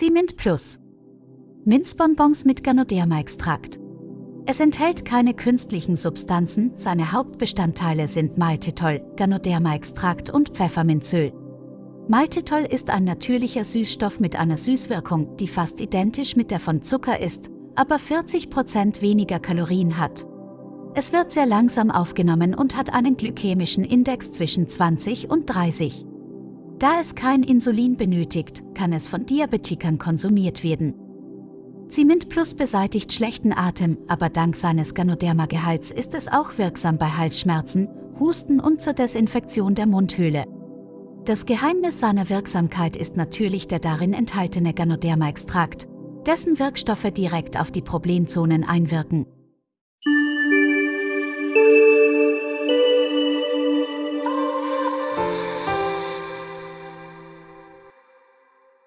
Zimint Plus. Minzbonbons mit Ganoderma-Extrakt. Es enthält keine künstlichen Substanzen, seine Hauptbestandteile sind Maltitol, Ganoderma-Extrakt und Pfefferminzöl. Maltitol ist ein natürlicher Süßstoff mit einer Süßwirkung, die fast identisch mit der von Zucker ist, aber 40% weniger Kalorien hat. Es wird sehr langsam aufgenommen und hat einen glykämischen Index zwischen 20 und 30. Da es kein Insulin benötigt, kann es von Diabetikern konsumiert werden. Zimint Plus beseitigt schlechten Atem, aber dank seines Ganoderma-Gehalts ist es auch wirksam bei Halsschmerzen, Husten und zur Desinfektion der Mundhöhle. Das Geheimnis seiner Wirksamkeit ist natürlich der darin enthaltene Ganoderma-Extrakt, dessen Wirkstoffe direkt auf die Problemzonen einwirken.